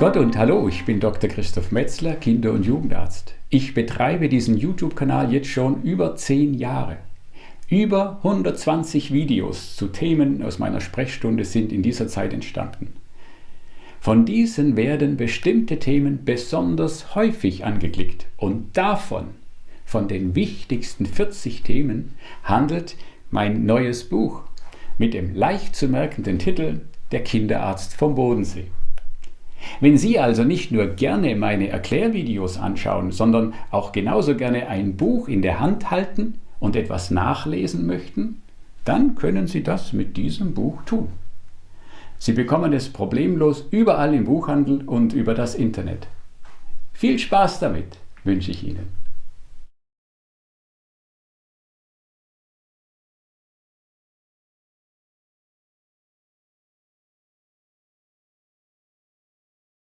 Gott und hallo, ich bin Dr. Christoph Metzler, Kinder- und Jugendarzt. Ich betreibe diesen YouTube-Kanal jetzt schon über 10 Jahre. Über 120 Videos zu Themen aus meiner Sprechstunde sind in dieser Zeit entstanden. Von diesen werden bestimmte Themen besonders häufig angeklickt und davon, von den wichtigsten 40 Themen, handelt mein neues Buch mit dem leicht zu merkenden Titel Der Kinderarzt vom Bodensee. Wenn Sie also nicht nur gerne meine Erklärvideos anschauen, sondern auch genauso gerne ein Buch in der Hand halten und etwas nachlesen möchten, dann können Sie das mit diesem Buch tun. Sie bekommen es problemlos überall im Buchhandel und über das Internet. Viel Spaß damit wünsche ich Ihnen.